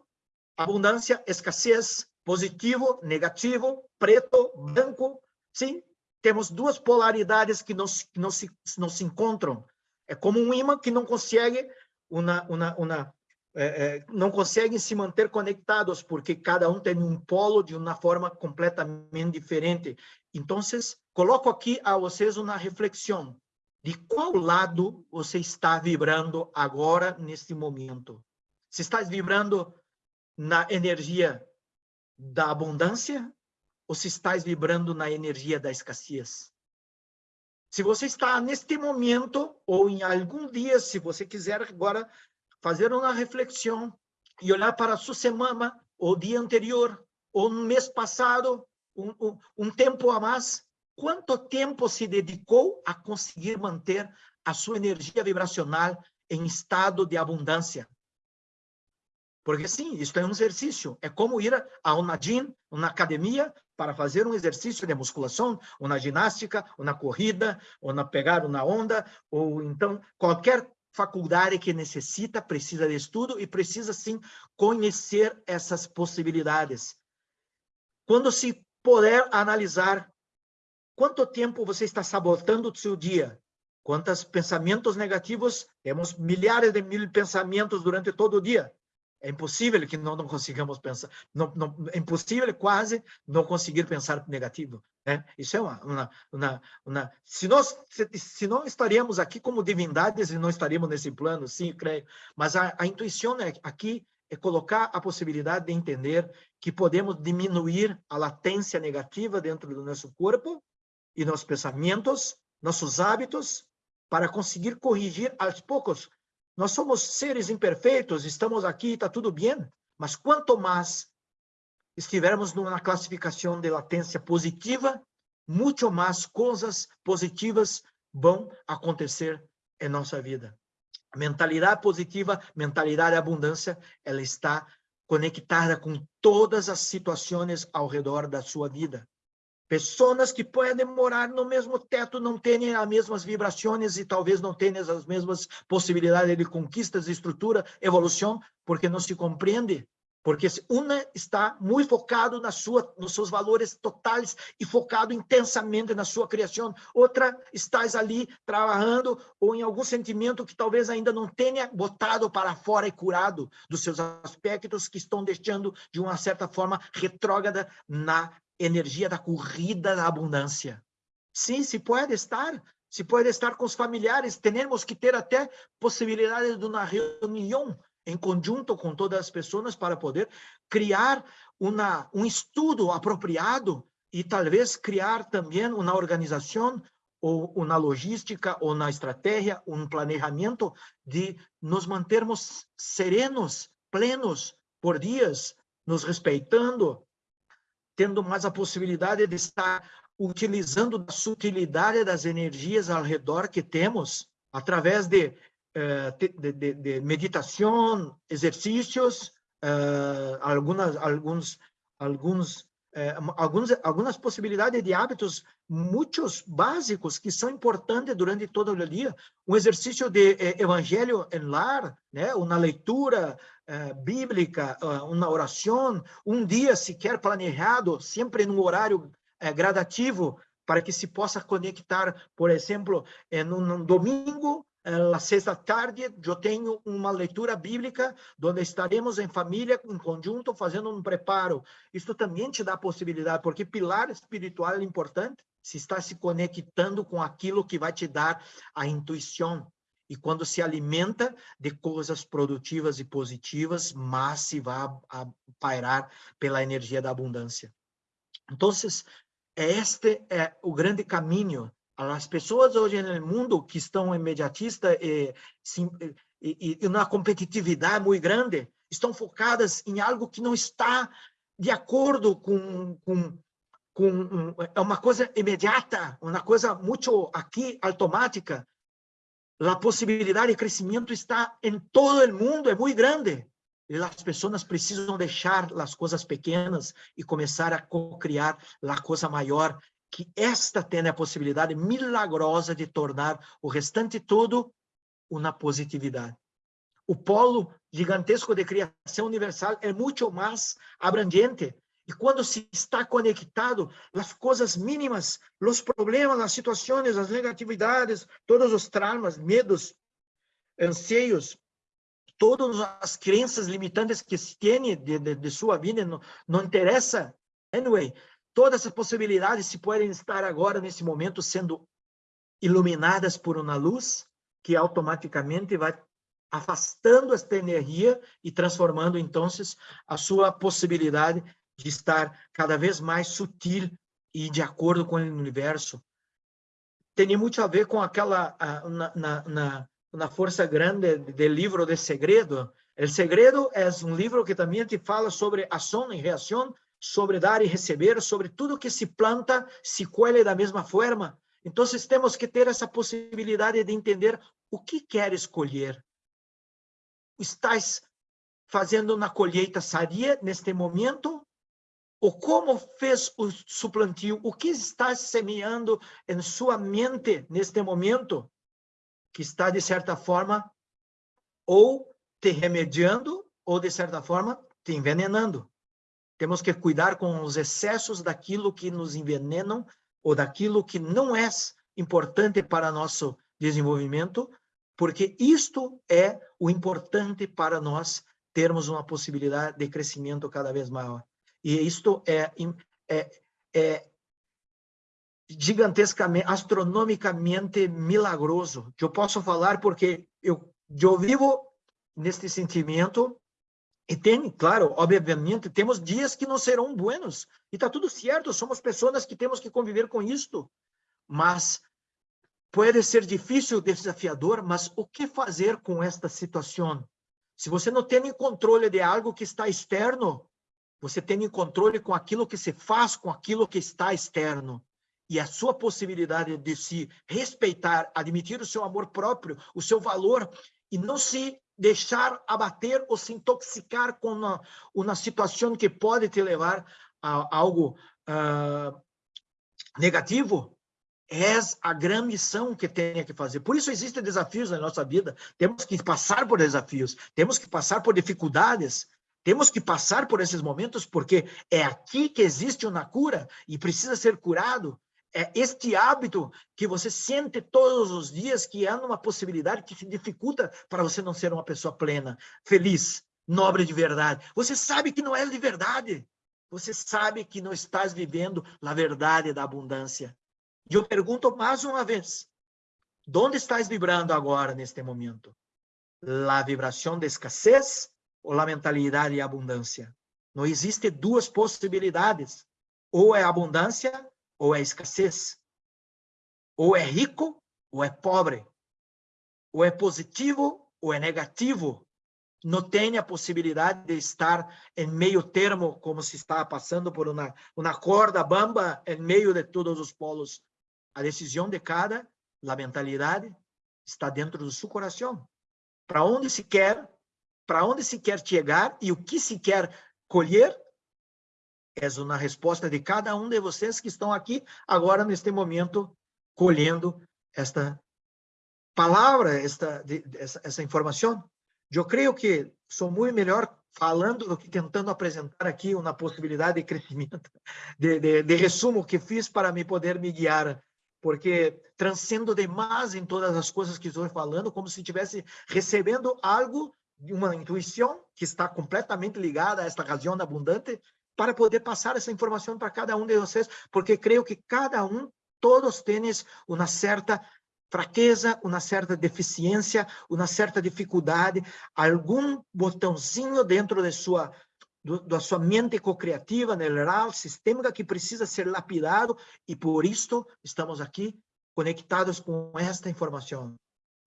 abundância, escassez, positivo, negativo, preto, branco, sim, temos duas polaridades que não, não, se, não se encontram. É como um imã que não consegue uma, uma, uma é, é, não conseguem se manter conectados porque cada um tem um polo de uma forma completamente diferente. Então, coloco aqui a vocês uma reflexão de qual lado você está vibrando agora, neste momento. Se está vibrando na energia da abundância ou se estás vibrando na energia da escassez? Se você está neste momento, ou em algum dia, se você quiser agora fazer uma reflexão e olhar para a sua semana, ou dia anterior, ou no mês passado, um, um, um tempo a mais, quanto tempo se dedicou a conseguir manter a sua energia vibracional em estado de abundância? Porque sim, isso é um exercício. É como ir a uma gym, uma academia, para fazer um exercício de musculação, ou na ginástica, ou na corrida, ou na pegar uma onda, ou então qualquer faculdade que necessita, precisa de estudo e precisa sim conhecer essas possibilidades. Quando se puder analisar quanto tempo você está sabotando o seu dia, quantos pensamentos negativos, temos milhares de mil pensamentos durante todo o dia. É impossível que não, não consigamos pensar, não, não, é impossível quase não conseguir pensar negativo. Né? Isso é uma, uma, uma, uma se nós se, se não estaríamos aqui como divindades e não estaríamos nesse plano, sim, creio. Mas a, a intuição é, aqui é colocar a possibilidade de entender que podemos diminuir a latência negativa dentro do nosso corpo e nossos pensamentos, nossos hábitos, para conseguir corrigir aos poucos nós somos seres imperfeitos, estamos aqui, está tudo bem, mas quanto mais estivermos numa classificação de latência positiva, muito mais coisas positivas vão acontecer em nossa vida. A mentalidade positiva, mentalidade de abundância, ela está conectada com todas as situações ao redor da sua vida. Pessoas que podem morar no mesmo teto não têm as mesmas vibrações e talvez não tenham as mesmas possibilidades de conquistas, estrutura, evolução, porque não se compreende. Porque uma está muito focado na sua, nos seus valores totais e focado intensamente na sua criação. Outra está ali trabalhando ou em algum sentimento que talvez ainda não tenha botado para fora e curado dos seus aspectos que estão deixando de uma certa forma retrógrada na energia da corrida da abundância. Sim, se pode estar, se pode estar com os familiares, temos que ter até possibilidade de uma reunião em conjunto com todas as pessoas para poder criar uma, um estudo apropriado e talvez criar também uma organização ou uma logística ou uma estratégia, um planejamento de nos mantermos serenos, plenos por dias, nos respeitando, tendo mais a possibilidade de estar utilizando a sutilidade das energias ao redor que temos, através de, eh, de, de, de meditação, exercícios, uh, algumas, alguns, alguns, eh, alguns, algumas possibilidades de hábitos muitos básicos que são importantes durante todo o dia. Um exercício de eh, evangelho em lar, né? uma leitura eh, bíblica, uma oração, um dia sequer planejado, sempre num horário gradativo, para que se possa conectar, por exemplo, em um domingo, às seis da tarde, eu tenho uma leitura bíblica, onde estaremos em família, em conjunto, fazendo um preparo. Isso também te dá possibilidade, porque pilar espiritual é importante, se está se conectando com aquilo que vai te dar a intuição. E quando se alimenta de coisas produtivas e positivas, mas se vai pairar pela energia da abundância. Então, este é o grande caminho. As pessoas hoje no mundo que estão imediatistas e, e, e na competitividade muito grande, estão focadas em algo que não está de acordo com, com, com é uma coisa imediata, uma coisa muito aqui automática. A possibilidade de crescimento está em todo o mundo, é muito grande. As pessoas precisam deixar as coisas pequenas e começar a co-criar a coisa maior, que esta tem a possibilidade milagrosa de tornar o restante todo uma positividade. O polo gigantesco de criação universal é muito mais abrangente. E quando se está conectado, as coisas mínimas, os problemas, as situações, as negatividades, todos os traumas, medos, anseios, todas as crenças limitantes que se tem de, de, de sua vida, não, não interessa. Anyway, todas as possibilidades se podem estar agora, nesse momento, sendo iluminadas por uma luz que automaticamente vai afastando esta energia e transformando, então, a sua possibilidade de estar cada vez mais sutil e de acordo com o universo. Tem muito a ver com aquela, na, na, na uma força grande do livro de segredo. O segredo é um livro que também te fala sobre ação e reação, sobre dar e receber, sobre tudo que se planta, se colhe da mesma forma. Então, temos que ter essa possibilidade de entender o que quer escolher. Estás fazendo uma colheita sadia neste momento? Ou como fez o suplantio? O que estás semeando em sua mente neste momento? que está, de certa forma, ou te remediando, ou, de certa forma, te envenenando. Temos que cuidar com os excessos daquilo que nos envenenam ou daquilo que não é importante para nosso desenvolvimento, porque isto é o importante para nós termos uma possibilidade de crescimento cada vez maior. E isto é, é, é gigantescamente, astronomicamente milagroso. Eu posso falar porque eu, eu vivo neste sentimento e tem, claro, obviamente, temos dias que não serão buenos. E está tudo certo, somos pessoas que temos que conviver com isto. Mas pode ser difícil, desafiador, mas o que fazer com esta situação? Se você não tem controle de algo que está externo, você tem controle com aquilo que se faz com aquilo que está externo e a sua possibilidade de se respeitar, admitir o seu amor próprio, o seu valor, e não se deixar abater ou se intoxicar com uma, uma situação que pode te levar a algo uh, negativo, é a grande missão que tem que fazer. Por isso existem desafios na nossa vida. Temos que passar por desafios, temos que passar por dificuldades, temos que passar por esses momentos, porque é aqui que existe uma cura e precisa ser curado é este hábito que você sente todos os dias que é uma possibilidade que se dificulta para você não ser uma pessoa plena, feliz, nobre de verdade. Você sabe que não é de verdade. Você sabe que não estás vivendo a verdade da abundância. E eu pergunto mais uma vez, onde estás vibrando agora, neste momento? A vibração de escassez ou a mentalidade de abundância? Não existe duas possibilidades. Ou é abundância ou é escassez. Ou é rico ou é pobre. Ou é positivo ou é negativo. Não tem a possibilidade de estar em meio termo, como se está passando por uma, uma corda bamba em meio de todos os polos. A decisão de cada, a mentalidade, está dentro do seu coração. Para onde se quer, para onde se quer chegar e o que se quer colher, é uma resposta de cada um de vocês que estão aqui agora, neste momento, colhendo esta palavra, esta, essa, essa informação. Eu creio que sou muito melhor falando do que tentando apresentar aqui uma possibilidade de crescimento, de, de, de resumo que fiz para me poder me guiar porque transcendo demais em todas as coisas que estou falando, como se estivesse recebendo algo uma intuição que está completamente ligada a esta razão abundante, para poder passar essa informação para cada um de vocês, porque creio que cada um, todos têm uma certa fraqueza, uma certa deficiência, uma certa dificuldade, algum botãozinho dentro de sua da sua mente co-criativa, neural, sistêmica, que precisa ser lapidado, e por isso estamos aqui conectados com esta informação.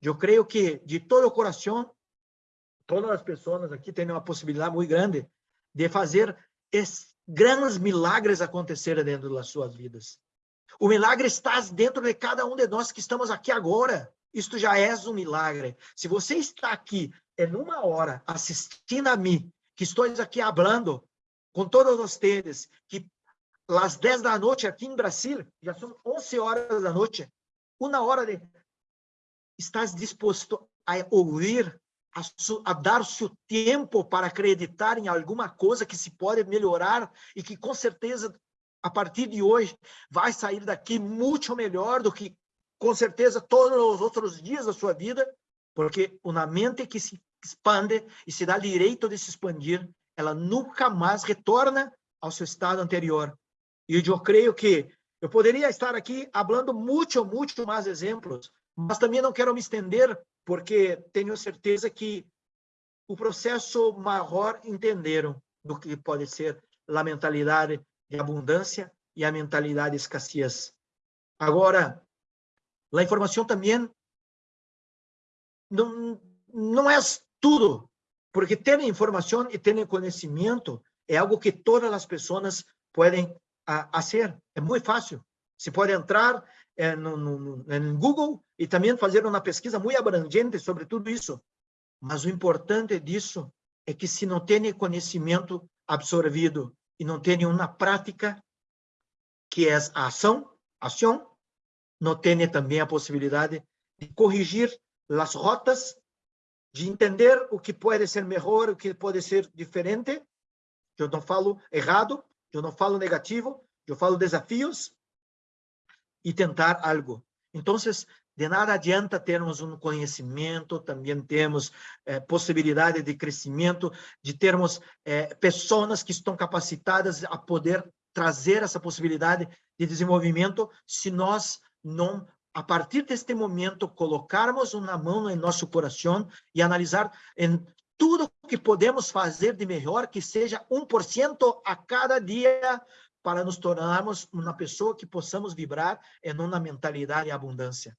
Eu creio que, de todo o coração, todas as pessoas aqui têm uma possibilidade muito grande de fazer grandes milagres acontecerem dentro das suas vidas. O milagre está dentro de cada um de nós que estamos aqui agora. Isto já é um milagre. Se você está aqui em uma hora assistindo a mim, que estou aqui falando com todos vocês, que às 10 da noite aqui em Brasil, já são 11 horas da noite, uma hora de... Estás disposto a ouvir, a, a dar seu tempo para acreditar em alguma coisa que se pode melhorar e que com certeza a partir de hoje, vai sair daqui muito melhor do que, com certeza, todos os outros dias da sua vida, porque uma mente que se expande e se dá direito de se expandir, ela nunca mais retorna ao seu estado anterior. E eu creio que eu poderia estar aqui falando muito, muito mais exemplos, mas também não quero me estender, porque tenho certeza que o processo maior entenderam do que pode ser a mentalidade de abundância e a mentalidade de escassez. Agora, a informação também não, não é tudo, porque ter informação e ter conhecimento é algo que todas as pessoas podem fazer. É muito fácil. Se pode entrar é, no, no, no Google e também fazer uma pesquisa muito abrangente sobre tudo isso. Mas o importante disso é que se não tem conhecimento absorvido e não tem uma prática que é a ação, ação, não tem também a possibilidade de corrigir as rotas, de entender o que pode ser melhor, o que pode ser diferente. Eu não falo errado, eu não falo negativo, eu falo desafios e tentar algo. Então, de nada adianta termos um conhecimento, também temos é, possibilidade de crescimento, de termos é, pessoas que estão capacitadas a poder trazer essa possibilidade de desenvolvimento, se nós não, a partir deste momento, colocarmos uma mão em nosso coração e analisar em tudo que podemos fazer de melhor, que seja 1% a cada dia, para nos tornarmos uma pessoa que possamos vibrar em uma mentalidade de abundância.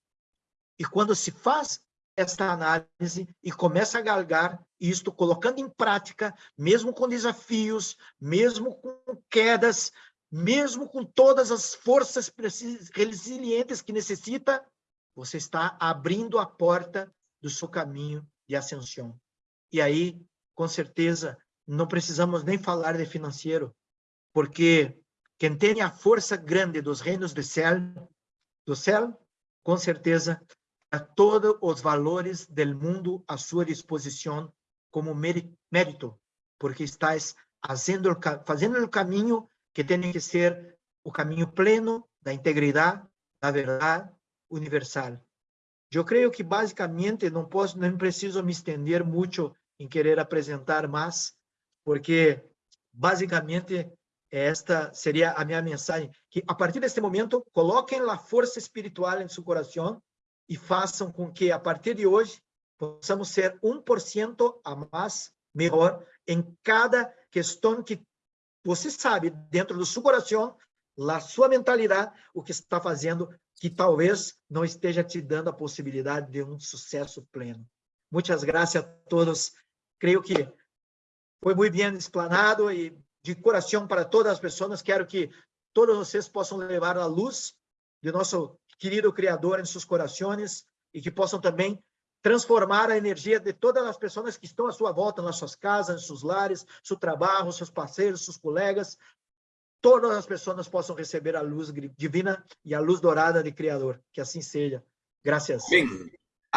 E quando se faz esta análise e começa a galgar isto, colocando em prática, mesmo com desafios, mesmo com quedas, mesmo com todas as forças resilientes que necessita, você está abrindo a porta do seu caminho de ascensão. E aí, com certeza, não precisamos nem falar de financeiro, porque quem tem a força grande dos reinos do céu, do céu, com certeza a todos os valores do mundo à sua disposição como mérito, porque estás fazendo, fazendo o caminho que tem que ser o caminho pleno da integridade, da verdade universal. Eu creio que basicamente não posso, não preciso me estender muito em querer apresentar mais, porque basicamente esta seria a minha mensagem, que a partir deste momento coloquem a força espiritual em seu coração e façam com que, a partir de hoje, possamos ser 1% a mais melhor em cada questão que você sabe, dentro do seu coração, a sua mentalidade, o que está fazendo, que talvez não esteja te dando a possibilidade de um sucesso pleno. Muitas graças a todos. Creio que foi muito bem explanado e de coração para todas as pessoas. Quero que todos vocês possam levar a luz de nosso querido Criador em seus corações e que possam também transformar a energia de todas as pessoas que estão à sua volta, nas suas casas, nos seus lares, seu trabalho, seus parceiros, seus colegas. Todas as pessoas possam receber a luz divina e a luz dourada de Criador. Que assim seja. Graças. Bem,